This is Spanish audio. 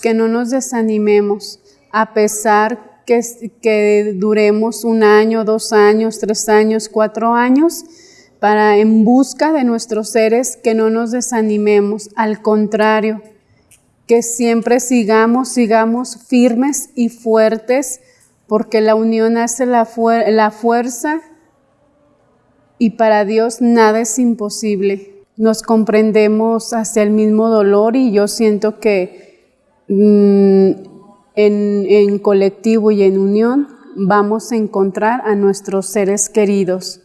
que no nos desanimemos a pesar que, que duremos un año, dos años, tres años, cuatro años, para en busca de nuestros seres que no nos desanimemos, al contrario, que siempre sigamos, sigamos firmes y fuertes, porque la unión hace la, la fuerza y para Dios nada es imposible. Nos comprendemos hacia el mismo dolor y yo siento que en, en colectivo y en unión vamos a encontrar a nuestros seres queridos.